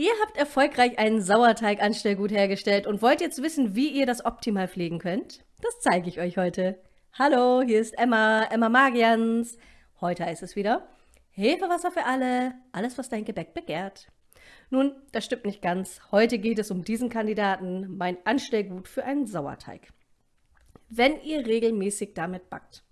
Ihr habt erfolgreich einen Sauerteig-Anstellgut hergestellt und wollt jetzt wissen, wie ihr das optimal pflegen könnt? Das zeige ich euch heute. Hallo, hier ist Emma, Emma Magians. Heute heißt es wieder Hefewasser für alle, alles was dein Gebäck begehrt. Nun, das stimmt nicht ganz. Heute geht es um diesen Kandidaten, mein Anstellgut für einen Sauerteig. Wenn ihr regelmäßig damit backt,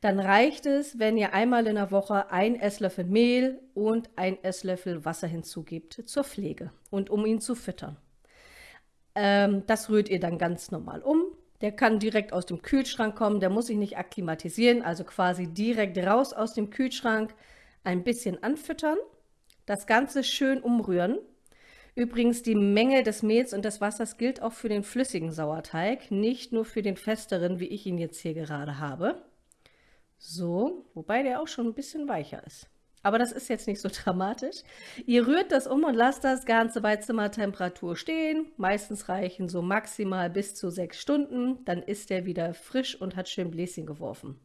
dann reicht es, wenn ihr einmal in der Woche ein Esslöffel Mehl und ein Esslöffel Wasser hinzugibt zur Pflege und um ihn zu füttern. Ähm, das rührt ihr dann ganz normal um. Der kann direkt aus dem Kühlschrank kommen, der muss sich nicht akklimatisieren, also quasi direkt raus aus dem Kühlschrank, ein bisschen anfüttern, das Ganze schön umrühren. Übrigens, die Menge des Mehls und des Wassers gilt auch für den flüssigen Sauerteig, nicht nur für den festeren, wie ich ihn jetzt hier gerade habe. So, wobei der auch schon ein bisschen weicher ist. Aber das ist jetzt nicht so dramatisch. Ihr rührt das um und lasst das Ganze bei Zimmertemperatur stehen. Meistens reichen so maximal bis zu sechs Stunden. Dann ist er wieder frisch und hat schön Bläschen geworfen.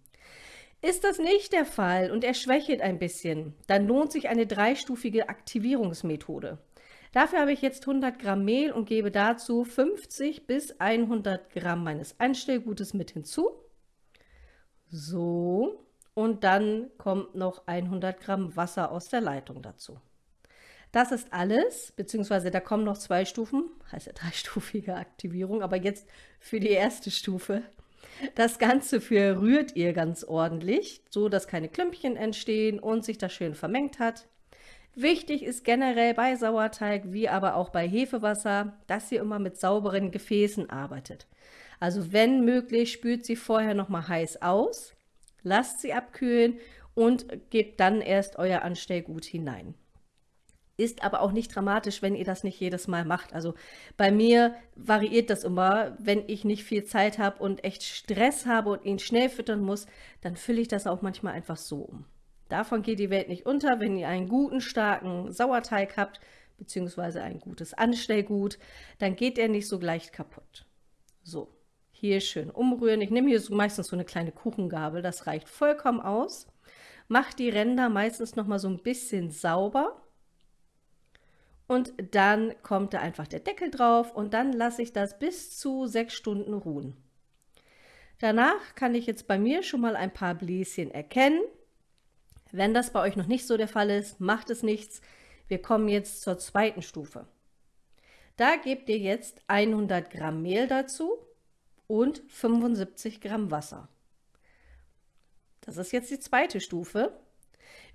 Ist das nicht der Fall und er schwächelt ein bisschen, dann lohnt sich eine dreistufige Aktivierungsmethode. Dafür habe ich jetzt 100 Gramm Mehl und gebe dazu 50 bis 100 Gramm meines Einstellgutes mit hinzu. So, und dann kommt noch 100 Gramm Wasser aus der Leitung dazu. Das ist alles, beziehungsweise da kommen noch zwei Stufen, heißt ja dreistufige Aktivierung, aber jetzt für die erste Stufe. Das Ganze verrührt ihr ganz ordentlich, so dass keine Klümpchen entstehen und sich das schön vermengt hat. Wichtig ist generell bei Sauerteig, wie aber auch bei Hefewasser, dass ihr immer mit sauberen Gefäßen arbeitet. Also wenn möglich, spült sie vorher noch mal heiß aus, lasst sie abkühlen und gebt dann erst euer Anstellgut hinein. Ist aber auch nicht dramatisch, wenn ihr das nicht jedes Mal macht. Also bei mir variiert das immer. Wenn ich nicht viel Zeit habe und echt Stress habe und ihn schnell füttern muss, dann fülle ich das auch manchmal einfach so um. Davon geht die Welt nicht unter, wenn ihr einen guten, starken Sauerteig habt, beziehungsweise ein gutes Anstellgut, dann geht er nicht so leicht kaputt. So, hier schön umrühren. Ich nehme hier so meistens so eine kleine Kuchengabel, das reicht vollkommen aus. Mache die Ränder meistens noch mal so ein bisschen sauber. Und dann kommt da einfach der Deckel drauf und dann lasse ich das bis zu sechs Stunden ruhen. Danach kann ich jetzt bei mir schon mal ein paar Bläschen erkennen. Wenn das bei euch noch nicht so der Fall ist, macht es nichts. Wir kommen jetzt zur zweiten Stufe. Da gebt ihr jetzt 100 Gramm Mehl dazu und 75 Gramm Wasser. Das ist jetzt die zweite Stufe.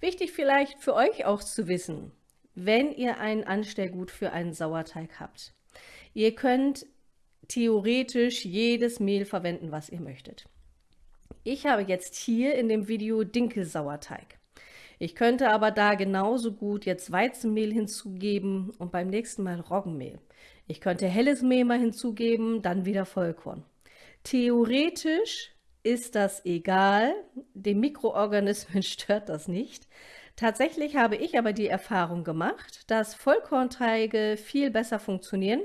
Wichtig vielleicht für euch auch zu wissen, wenn ihr ein Anstellgut für einen Sauerteig habt. Ihr könnt theoretisch jedes Mehl verwenden, was ihr möchtet. Ich habe jetzt hier in dem Video Dinkelsauerteig. Ich könnte aber da genauso gut jetzt Weizenmehl hinzugeben und beim nächsten Mal Roggenmehl. Ich könnte helles Mehl mal hinzugeben, dann wieder Vollkorn. Theoretisch ist das egal, den Mikroorganismen stört das nicht. Tatsächlich habe ich aber die Erfahrung gemacht, dass Vollkornteige viel besser funktionieren.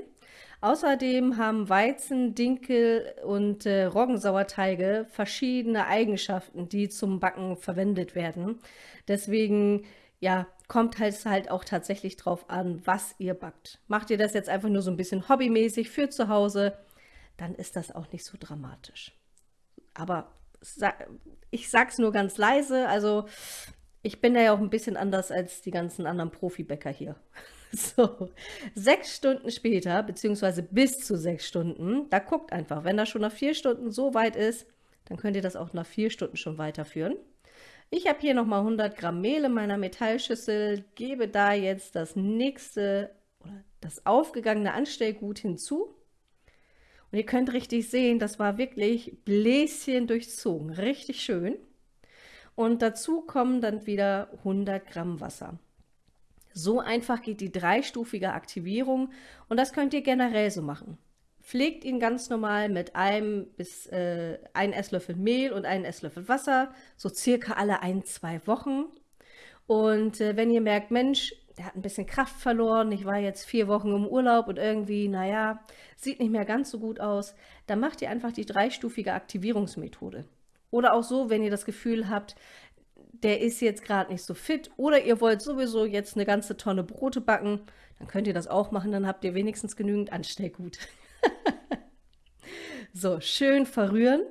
Außerdem haben Weizen, Dinkel und äh, Roggensauerteige verschiedene Eigenschaften, die zum Backen verwendet werden. Deswegen ja, kommt es halt auch tatsächlich drauf an, was ihr backt. Macht ihr das jetzt einfach nur so ein bisschen hobbymäßig für zu Hause, dann ist das auch nicht so dramatisch. Aber ich sag's nur ganz leise, also ich bin da ja auch ein bisschen anders als die ganzen anderen Profibäcker hier. So, sechs Stunden später, beziehungsweise bis zu sechs Stunden, da guckt einfach, wenn das schon nach vier Stunden so weit ist, dann könnt ihr das auch nach vier Stunden schon weiterführen. Ich habe hier nochmal 100 Gramm Mehl in meiner Metallschüssel, gebe da jetzt das nächste oder das aufgegangene Anstellgut hinzu und ihr könnt richtig sehen, das war wirklich Bläschen durchzogen, richtig schön. Und dazu kommen dann wieder 100 Gramm Wasser. So einfach geht die dreistufige Aktivierung und das könnt ihr generell so machen. Pflegt ihn ganz normal mit einem bis äh, ein Esslöffel Mehl und einem Esslöffel Wasser, so circa alle ein, zwei Wochen. Und äh, wenn ihr merkt, Mensch, der hat ein bisschen Kraft verloren, ich war jetzt vier Wochen im Urlaub und irgendwie, naja, sieht nicht mehr ganz so gut aus, dann macht ihr einfach die dreistufige Aktivierungsmethode. Oder auch so, wenn ihr das Gefühl habt, der ist jetzt gerade nicht so fit oder ihr wollt sowieso jetzt eine ganze Tonne Brote backen, dann könnt ihr das auch machen, dann habt ihr wenigstens genügend Anstellgut. so, schön verrühren.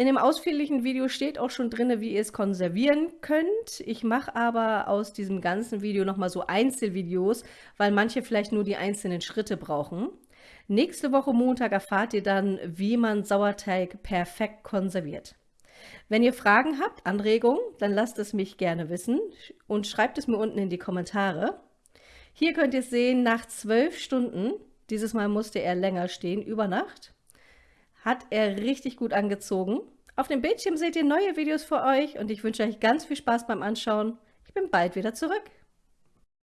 In dem ausführlichen Video steht auch schon drin, wie ihr es konservieren könnt. Ich mache aber aus diesem ganzen Video nochmal so Einzelvideos, weil manche vielleicht nur die einzelnen Schritte brauchen. Nächste Woche Montag erfahrt ihr dann, wie man Sauerteig perfekt konserviert. Wenn ihr Fragen habt, Anregungen, dann lasst es mich gerne wissen und schreibt es mir unten in die Kommentare. Hier könnt ihr sehen, nach zwölf Stunden, dieses Mal musste er länger stehen, über Nacht, hat er richtig gut angezogen. Auf dem Bildschirm seht ihr neue Videos für euch und ich wünsche euch ganz viel Spaß beim Anschauen. Ich bin bald wieder zurück.